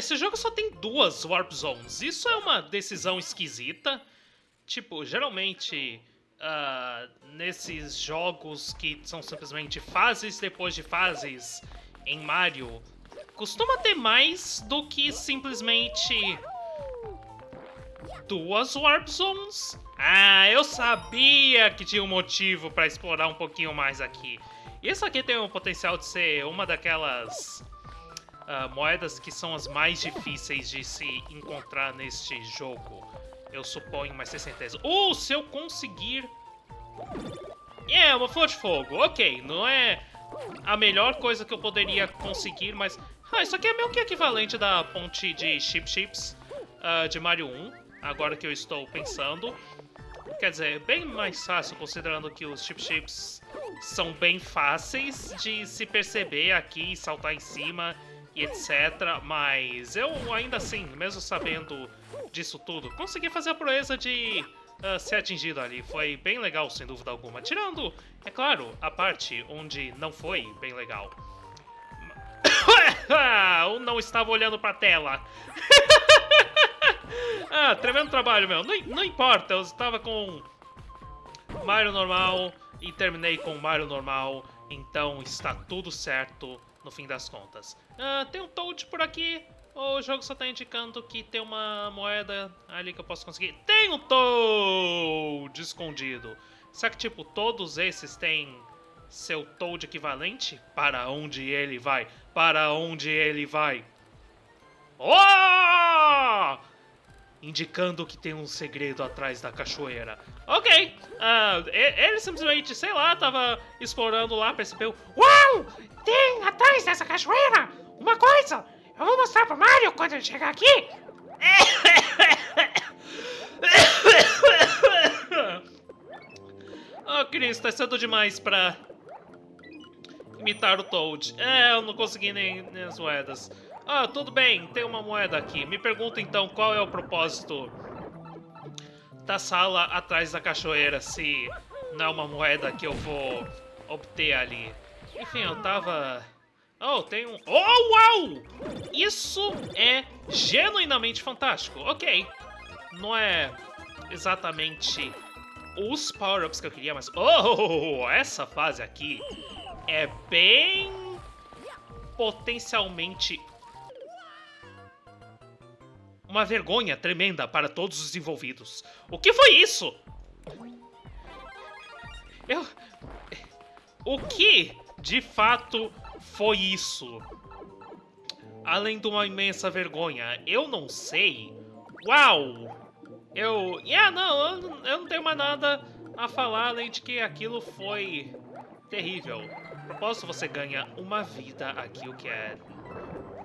esse jogo só tem duas Warp Zones. Isso é uma decisão esquisita. Tipo, geralmente, uh, nesses jogos que são simplesmente fases depois de fases em Mario, costuma ter mais do que simplesmente duas Warp Zones. Ah, eu sabia que tinha um motivo para explorar um pouquinho mais aqui. Isso aqui tem o potencial de ser uma daquelas uh, moedas que são as mais difíceis de se encontrar neste jogo. Eu suponho, mas sem certeza. Ou uh, se eu conseguir... É, uma flor de fogo. Ok, não é a melhor coisa que eu poderia conseguir, mas... Ah, isso aqui é meio que equivalente da ponte de Chip Chips uh, de Mario 1, agora que eu estou pensando. Quer dizer, bem mais fácil, considerando que os Chip Chips são bem fáceis de se perceber aqui, saltar em cima etc. Mas eu ainda assim, mesmo sabendo disso tudo, consegui fazer a proeza de uh, ser atingido ali. Foi bem legal, sem dúvida alguma. Tirando, é claro, a parte onde não foi bem legal. Ou não estava olhando pra tela. ah, tremendo trabalho, meu. Não, não importa, eu estava com Mario normal e terminei com Mario normal, então está tudo certo no fim das contas. Ah, tem um Toad por aqui, o jogo só está indicando que tem uma moeda ali que eu posso conseguir. Tem um Toad escondido. Será que, tipo, todos esses têm seu Toad equivalente? Para onde ele vai? Para onde ele vai? Oh! Indicando que tem um segredo atrás da cachoeira. Ok, uh, ele simplesmente, sei lá, tava explorando lá, percebeu... Uau! Tem atrás dessa cachoeira uma coisa! Eu vou mostrar pro Mario quando ele chegar aqui! oh, Chris, tá cedo demais pra imitar o Toad. É, eu não consegui nem, nem as moedas. Ah, tudo bem, tem uma moeda aqui. Me pergunta então qual é o propósito da sala atrás da cachoeira, se não é uma moeda que eu vou obter ali. Enfim, eu tava... Oh, tem um... Oh, uau! Isso é genuinamente fantástico. Ok. Não é exatamente os power-ups que eu queria, mas... Oh, essa fase aqui é bem potencialmente uma vergonha tremenda para todos os envolvidos. O que foi isso? Eu... O que, de fato, foi isso? Além de uma imensa vergonha, eu não sei. Uau! Eu... Yeah, não, eu, não tenho mais nada a falar além de que aquilo foi terrível. Propósito, você ganha uma vida aqui, o que é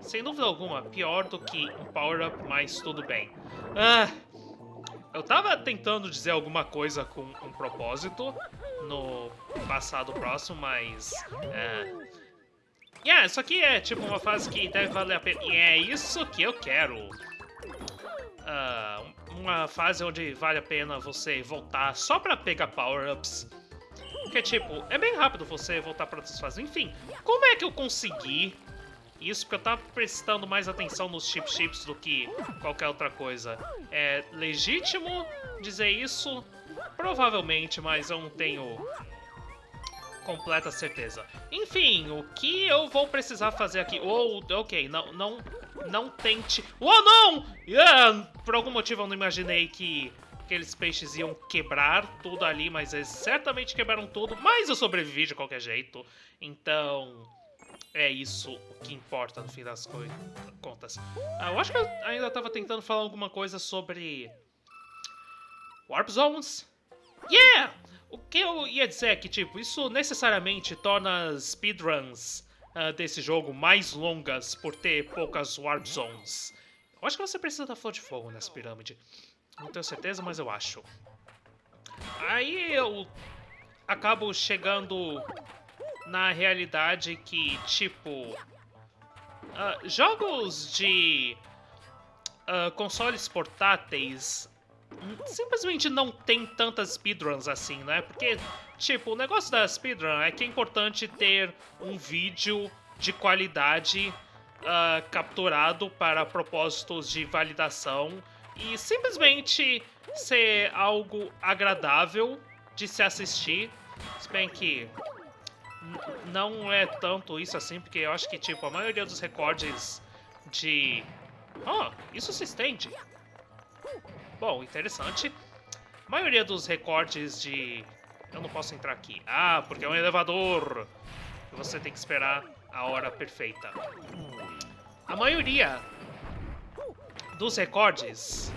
sem dúvida alguma, pior do que um power-up, mas tudo bem. Ah, eu tava tentando dizer alguma coisa com um propósito no passado próximo, mas... É... Yeah, isso aqui é tipo uma fase que deve valer a pena. E é isso que eu quero. Uh, uma fase onde vale a pena você voltar só pra pegar power-ups. Porque, tipo, é bem rápido você voltar pra outras fases. Enfim, como é que eu consegui isso porque eu tava prestando mais atenção nos chip chips do que qualquer outra coisa. É legítimo dizer isso? Provavelmente, mas eu não tenho completa certeza. Enfim, o que eu vou precisar fazer aqui? Oh, ok, não, não, não tente... Oh, não! Yeah, por algum motivo eu não imaginei que aqueles peixes iam quebrar tudo ali, mas eles certamente quebraram tudo, mas eu sobrevivi de qualquer jeito. Então é isso o que importa no fim das contas. Ah, eu acho que eu ainda estava tentando falar alguma coisa sobre... Warp Zones? Yeah! O que eu ia dizer é que, tipo, isso necessariamente torna as speedruns uh, desse jogo mais longas por ter poucas Warp Zones. Eu acho que você precisa da flor de fogo nessa pirâmide. Não tenho certeza, mas eu acho. Aí eu acabo chegando na realidade que, tipo, uh, jogos de uh, consoles portáteis simplesmente não tem tantas speedruns assim, né? Porque, tipo, o negócio da speedrun é que é importante ter um vídeo de qualidade uh, capturado para propósitos de validação e simplesmente ser algo agradável de se assistir. Se bem que não é tanto isso assim, porque eu acho que, tipo, a maioria dos recordes de... Oh, isso se estende. Bom, interessante. A maioria dos recordes de... Eu não posso entrar aqui. Ah, porque é um elevador. Você tem que esperar a hora perfeita. A maioria dos recordes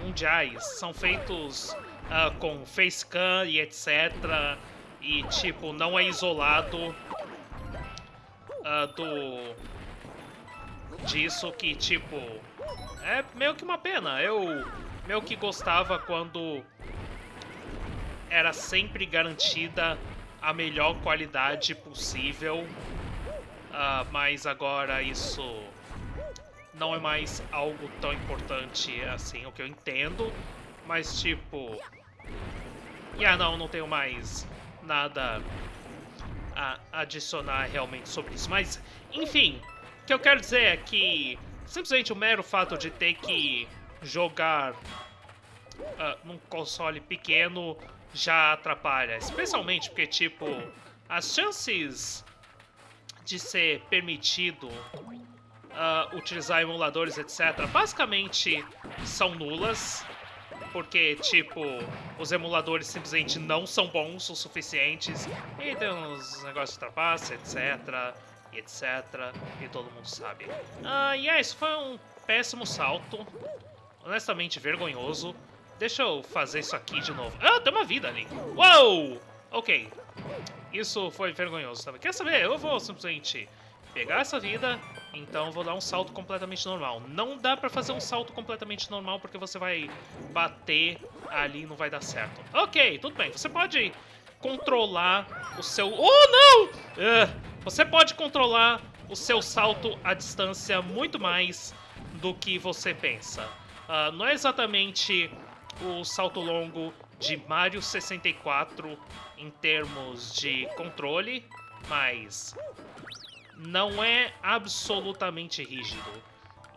mundiais são feitos uh, com facecam e etc. E, tipo, não é isolado uh, do... disso que, tipo... É meio que uma pena. Eu meio que gostava quando era sempre garantida a melhor qualidade possível. Uh, mas agora isso não é mais algo tão importante assim, o que eu entendo. Mas, tipo... Yeah, não, não tenho mais nada a adicionar realmente sobre isso. Mas, enfim, o que eu quero dizer é que simplesmente o mero fato de ter que jogar uh, num console pequeno já atrapalha. Especialmente porque, tipo, as chances de ser permitido uh, utilizar emuladores, etc., basicamente são nulas porque, tipo, os emuladores simplesmente não são bons o suficientes e tem uns negócios de trapaça, etc, etc, e todo mundo sabe. Ah, e é, isso foi um péssimo salto, honestamente vergonhoso. Deixa eu fazer isso aqui de novo. Ah, tem uma vida ali. Uou! Ok. Isso foi vergonhoso também. Quer saber? Eu vou simplesmente pegar essa vida, então vou dar um salto completamente normal. Não dá pra fazer um salto completamente normal porque você vai bater ali e não vai dar certo. Ok, tudo bem. Você pode controlar o seu... Oh, não! Uh, você pode controlar o seu salto à distância muito mais do que você pensa. Uh, não é exatamente o salto longo de Mario 64 em termos de controle, mas não é absolutamente rígido.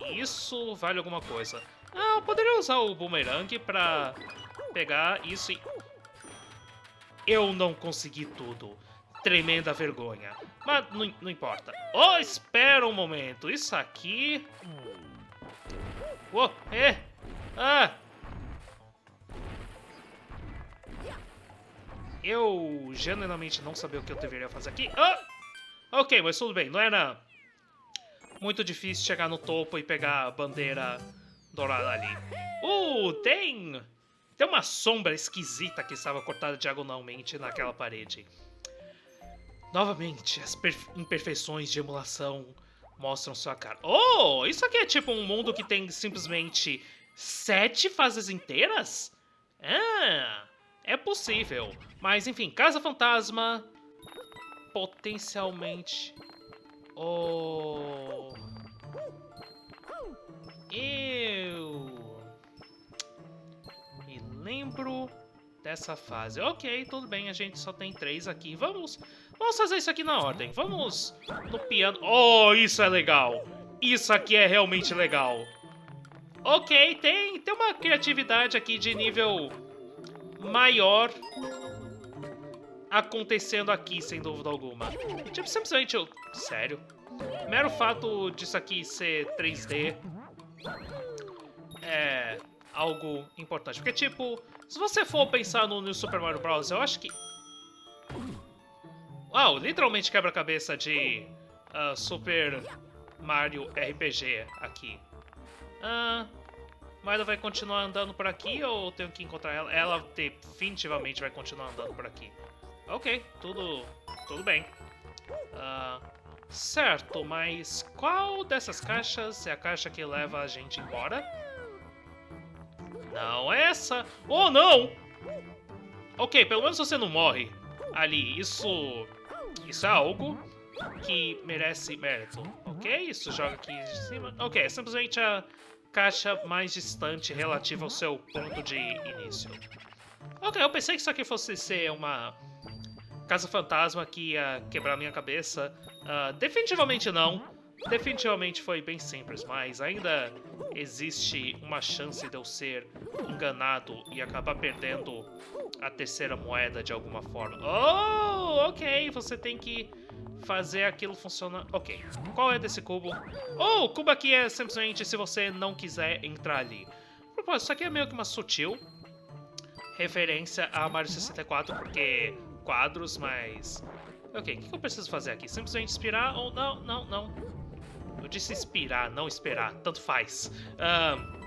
Isso vale alguma coisa. Ah, eu poderia usar o boomerang pra pegar isso e... Eu não consegui tudo. Tremenda vergonha. Mas não, não importa. Oh, espera um momento. Isso aqui... Oh, é... Ah... Eu genuinamente não sabia o que eu deveria fazer aqui. Ah! Ok, mas tudo bem, não era muito difícil chegar no topo e pegar a bandeira dourada ali. Uh, tem... Tem uma sombra esquisita que estava cortada diagonalmente naquela parede. Novamente, as imperfeições de emulação mostram sua cara. Oh, isso aqui é tipo um mundo que tem simplesmente sete fases inteiras? Ah, é possível. Mas enfim, Casa Fantasma, potencialmente... Oh... Eu... Me lembro dessa fase. Ok, tudo bem, a gente só tem três aqui. Vamos, vamos fazer isso aqui na ordem. Vamos no piano. Oh, isso é legal. Isso aqui é realmente legal. Ok, tem, tem uma criatividade aqui de nível maior acontecendo aqui, sem dúvida alguma. Tipo, simplesmente eu... Sério? Mero fato disso aqui ser 3D é algo importante. Porque, tipo, se você for pensar no New Super Mario Bros., eu acho que... Uau, literalmente quebra-cabeça de uh, Super Mario RPG aqui. Ah... Uh, vai continuar andando por aqui ou eu tenho que encontrar ela? Ela definitivamente vai continuar andando por aqui. Ok, tudo, tudo bem. Uh, certo, mas qual dessas caixas é a caixa que leva a gente embora? Não é essa. Oh, não! Ok, pelo menos você não morre ali. Isso, isso é algo que merece mérito. Ok, isso joga aqui de cima. Ok, é simplesmente a caixa mais distante relativa ao seu ponto de início. Ok, eu pensei que isso aqui fosse ser uma Casa Fantasma que ia quebrar minha cabeça. Uh, definitivamente não. definitivamente foi bem simples, mas ainda existe uma chance de eu ser enganado e acabar perdendo a terceira moeda de alguma forma. Oh, ok, você tem que fazer aquilo funcionar. Ok, qual é desse cubo? Oh, o cubo aqui é simplesmente se você não quiser entrar ali. Propósito, isso aqui é meio que uma sutil referência a Mario 64, porque quadros, mas... Ok, o que eu preciso fazer aqui? Simplesmente inspirar ou... Não, não, não. Eu disse inspirar, não esperar. Tanto faz. Um...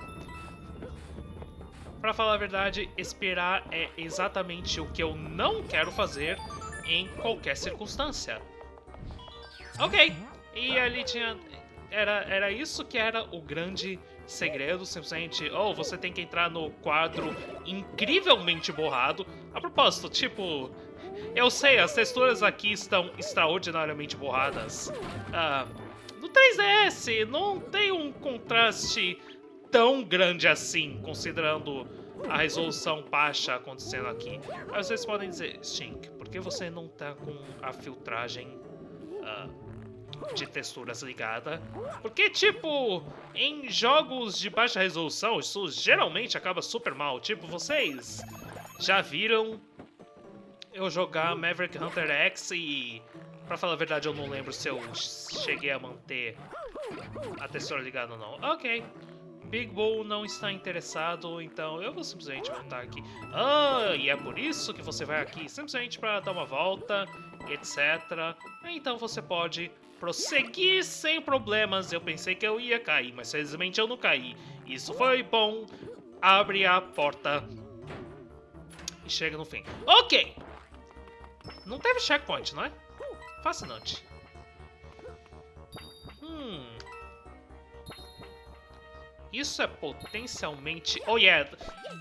Pra falar a verdade, esperar é exatamente o que eu não quero fazer em qualquer circunstância. Ok, e ali tinha... Era, era isso que era o grande segredo, simplesmente, oh, você tem que entrar no quadro incrivelmente borrado. A propósito, tipo, eu sei, as texturas aqui estão extraordinariamente borradas. Ah, no 3DS não tem um contraste tão grande assim, considerando a resolução baixa acontecendo aqui. Mas vocês podem dizer, Stink, por que você não tá com a filtragem uh, de texturas ligada? Porque, tipo, em jogos de baixa resolução, isso geralmente acaba super mal. Tipo, vocês já viram eu jogar Maverick Hunter X e... Pra falar a verdade, eu não lembro se eu cheguei a manter a textura ligada ou não. Ok. Big Bull não está interessado, então eu vou simplesmente voltar aqui. Ah, e é por isso que você vai aqui, simplesmente para dar uma volta, etc. Então você pode prosseguir sem problemas. Eu pensei que eu ia cair, mas felizmente eu não caí. Isso foi bom. Abre a porta e chega no fim. Ok! Não teve checkpoint, não é? Fascinante. Hum. Isso é potencialmente... Oh, yeah.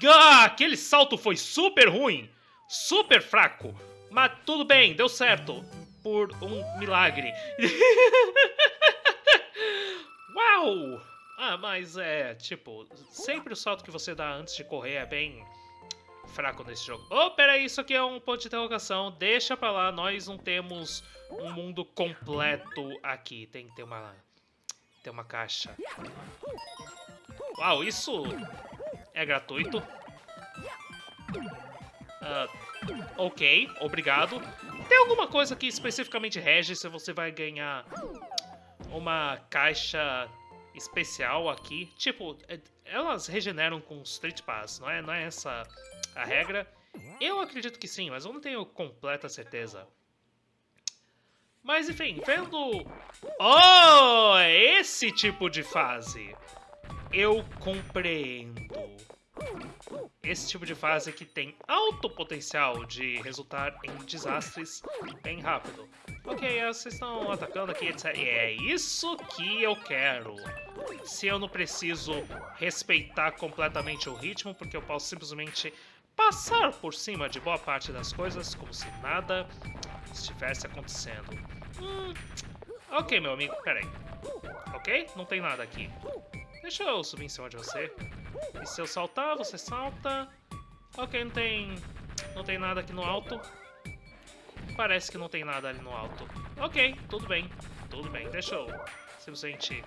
Ah, aquele salto foi super ruim. Super fraco. Mas tudo bem, deu certo. Por um milagre. Uau! Ah, mas é, tipo, sempre o salto que você dá antes de correr é bem fraco nesse jogo. Oh, peraí, isso aqui é um ponto de interrogação. Deixa pra lá, nós não temos um mundo completo aqui. Tem que ter uma... Tem uma caixa. Uau, isso é gratuito. Uh, ok, obrigado. Tem alguma coisa que especificamente rege se você vai ganhar uma caixa especial aqui? Tipo, é, elas regeneram com Street Pass, não é, não é essa a regra? Eu acredito que sim, mas eu não tenho completa certeza. Mas enfim, vendo... Oh, esse tipo de fase. Eu compreendo. Esse tipo de fase que tem alto potencial de resultar em desastres bem rápido. Ok, vocês estão atacando aqui, etc. E é isso que eu quero. Se eu não preciso respeitar completamente o ritmo, porque eu posso simplesmente passar por cima de boa parte das coisas como se nada estivesse acontecendo. Hum, ok, meu amigo, peraí. Ok? Não tem nada aqui. Deixa eu subir em cima de você. E se eu saltar, você salta. Ok, não tem... Não tem nada aqui no alto. Parece que não tem nada ali no alto. Ok, tudo bem. Tudo bem, deixa eu simplesmente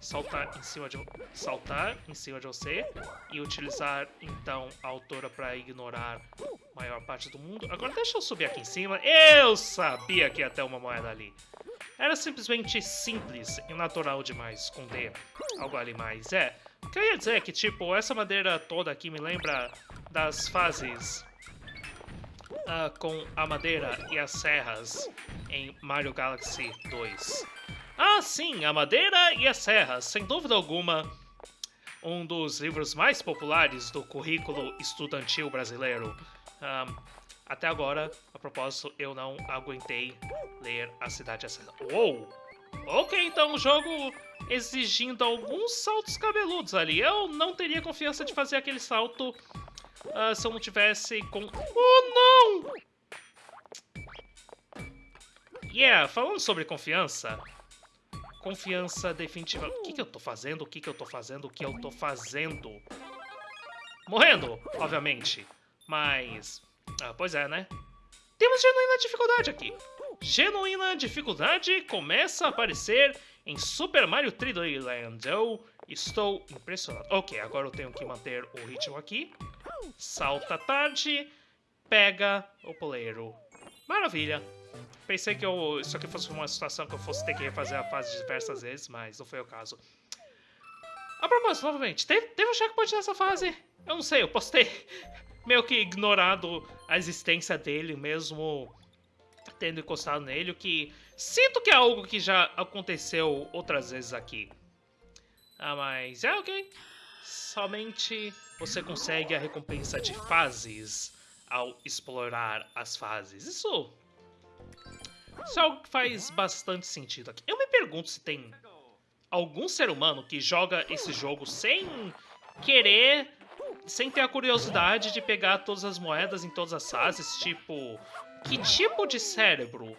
saltar em cima de saltar em cima de você e utilizar então a altura para ignorar a maior parte do mundo. Agora deixa eu subir aqui em cima. Eu sabia que ia ter uma moeda ali. Era simplesmente simples e natural demais esconder algo ali mais. É, o que eu ia dizer é que, tipo, essa madeira toda aqui me lembra das fases uh, com a madeira e as serras em Mario Galaxy 2. Ah, sim, a madeira e as serras, sem dúvida alguma, um dos livros mais populares do currículo estudantil brasileiro. Um, até agora, a propósito, eu não aguentei ler A Cidade Acesa. Uou! Ok, então o jogo exigindo alguns saltos cabeludos ali. Eu não teria confiança de fazer aquele salto uh, se eu não tivesse com... Oh, não! Yeah, falando sobre confiança, Confiança definitiva. O que, que eu tô fazendo? O que, que eu tô fazendo? O que eu tô fazendo? Morrendo, obviamente. Mas... Ah, pois é, né? Temos genuína dificuldade aqui. Genuína dificuldade começa a aparecer em Super Mario 3D Land. Eu estou impressionado. Ok, agora eu tenho que manter o ritmo aqui. Salta tarde, pega o poleiro. Maravilha. Pensei que eu, isso aqui fosse uma situação que eu fosse ter que refazer a fase diversas vezes, mas não foi o caso. A propósito, novamente, teve, teve um checkpoint nessa fase? Eu não sei, eu posso ter meio que ignorado a existência dele, mesmo tendo encostado nele, o que sinto que é algo que já aconteceu outras vezes aqui. Ah, mas é ok. Somente você consegue a recompensa de fases ao explorar as fases. Isso, isso é algo que faz bastante sentido aqui. Eu me pergunto se tem algum ser humano que joga esse jogo sem querer, sem ter a curiosidade de pegar todas as moedas em todas as fases, tipo, que tipo de cérebro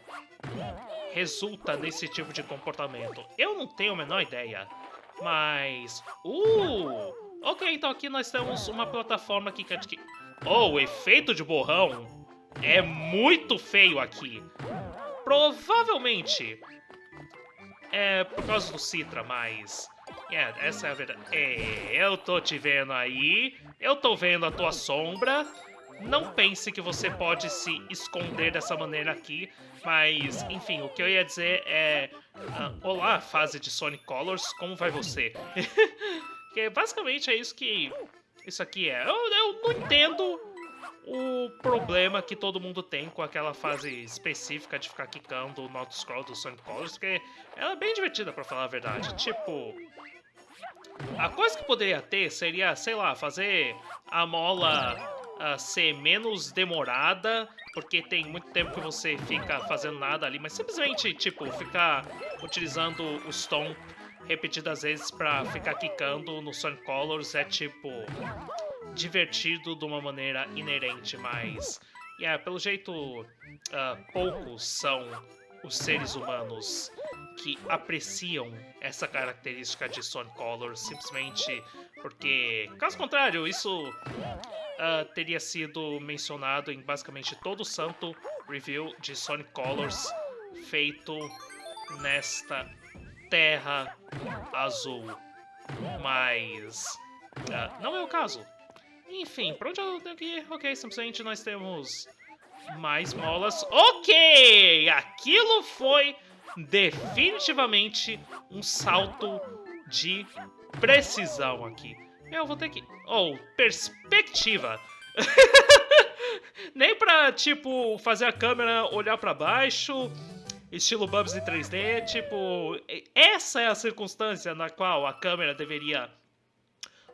resulta nesse tipo de comportamento? Eu não tenho a menor ideia. Mas... Uh! Ok, então aqui nós temos uma plataforma aqui que... Oh, o efeito de borrão é muito feio aqui. Provavelmente é por causa do Citra, mas... É, essa é a verdade. É, eu tô te vendo aí, eu tô vendo a tua sombra. Não pense que você pode se esconder dessa maneira aqui, mas, enfim, o que eu ia dizer é... Uh, Olá, fase de Sonic Colors, como vai você? que basicamente é isso que isso aqui é. Eu, eu não entendo o problema que todo mundo tem com aquela fase específica de ficar quicando o Not Scroll do Sonic Colors, porque ela é bem divertida, pra falar a verdade. Tipo, a coisa que poderia ter seria, sei lá, fazer a mola uh, ser menos demorada, porque tem muito tempo que você fica fazendo nada ali, mas simplesmente, tipo, ficar utilizando o Stomp repetidas vezes pra ficar quicando no Sonic Colors é, tipo, divertido de uma maneira inerente, mas... Yeah, pelo jeito, uh, poucos são os seres humanos que apreciam essa característica de Sonic Colors, simplesmente porque, caso contrário, isso uh, teria sido mencionado em basicamente todo o santo review de Sonic Colors feito nesta terra azul. Mas uh, não é o caso. Enfim, pra onde eu tenho que ir? Ok, simplesmente nós temos mais molas. Ok! Aquilo foi definitivamente um salto de precisão aqui. Eu vou ter que... Oh, perspectiva! Nem pra, tipo, fazer a câmera olhar pra baixo, estilo Bubsy 3D, tipo... Essa é a circunstância na qual a câmera deveria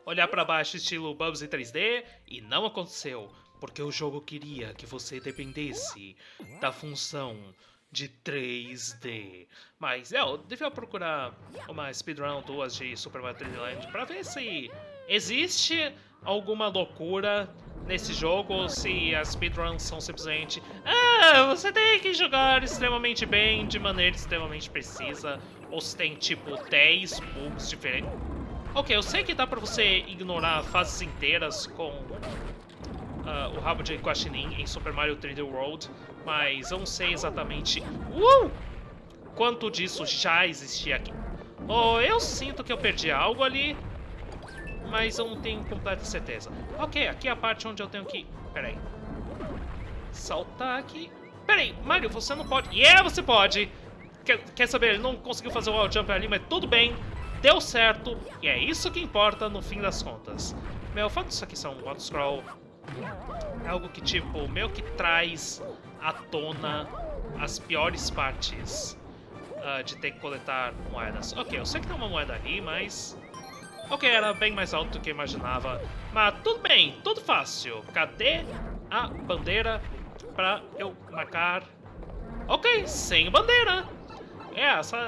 olhar para baixo estilo Bubsy 3D e não aconteceu, porque o jogo queria que você dependesse da função de 3D. Mas é, eu devia procurar uma speedrun 2 de Super Mario 3D Land pra ver se existe alguma loucura nesse jogo ou se as speedruns são simplesmente Ah, você tem que jogar extremamente bem, de maneira extremamente precisa, ou se tem tipo 10 bugs diferentes. Ok, eu sei que dá pra você ignorar fases inteiras com uh, o rabo de Guaxinim em Super Mario 3D World, mas eu não sei exatamente uh, quanto disso já existia aqui. Oh, eu sinto que eu perdi algo ali, mas eu não tenho completa certeza. Ok, aqui é a parte onde eu tenho que... Pera aí. Saltar aqui... Pera aí, Mario, você não pode... Yeah, você pode! Quer, quer saber, ele não conseguiu fazer o wall jump ali, mas tudo bem deu certo, e é isso que importa no fim das contas. Meu, o fato disso aqui ser um auto-scroll é algo que, tipo, meio que traz à tona as piores partes uh, de ter que coletar moedas. Ok, eu sei que tem uma moeda ali, mas... Ok, era bem mais alto do que eu imaginava. Mas tudo bem, tudo fácil. Cadê a bandeira pra eu marcar? Ok, sem bandeira. É, só,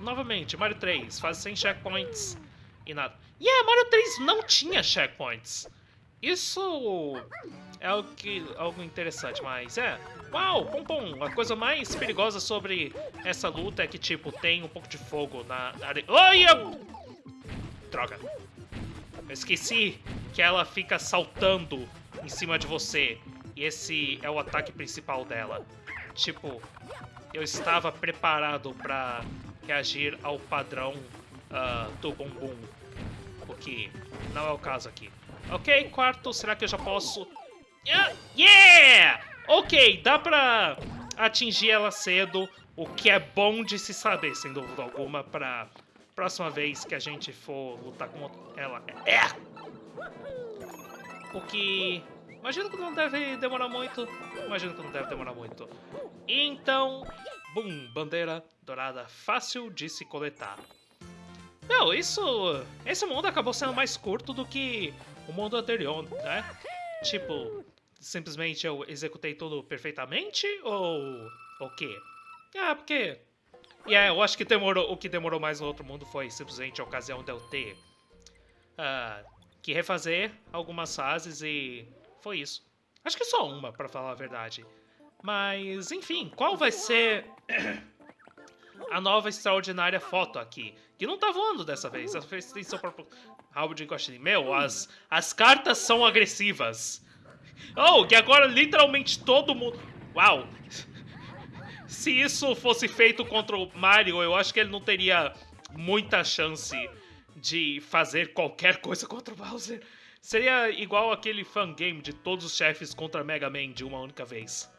novamente, Mario 3 faz sem checkpoints e nada. E yeah, Mario 3 não tinha checkpoints. Isso é algo, que, algo interessante, mas é... Uau, pom pom, a coisa mais perigosa sobre essa luta é que, tipo, tem um pouco de fogo na areia. Olha! Droga. Eu esqueci que ela fica saltando em cima de você. E esse é o ataque principal dela. Tipo, eu estava preparado para reagir ao padrão uh, do bumbum. O que não é o caso aqui. Ok, quarto, será que eu já posso... Yeah! Ok, dá pra atingir ela cedo, o que é bom de se saber, sem dúvida alguma, pra próxima vez que a gente for lutar com ela. É! O que... Imagino que não deve demorar muito. Imagino que não deve demorar muito. Então, bum, bandeira dourada fácil de se coletar. Não, isso... Esse mundo acabou sendo mais curto do que o mundo anterior, né? Tipo, simplesmente eu executei tudo perfeitamente ou o quê? Ah, porque... E yeah, eu acho que demorou, o que demorou mais no outro mundo foi simplesmente a ocasião de eu ter uh, que refazer algumas fases e foi isso. Acho que só uma, para falar a verdade. Mas, enfim, qual vai ser a nova extraordinária foto aqui? Que não tá voando dessa vez, essa vez tem seu próprio rabo de. Meu, as, as cartas são agressivas. Oh, que agora literalmente todo mundo... Uau! Se isso fosse feito contra o Mario, eu acho que ele não teria muita chance de fazer qualquer coisa contra o Bowser. Seria igual aquele fangame de todos os chefes contra Mega Man de uma única vez.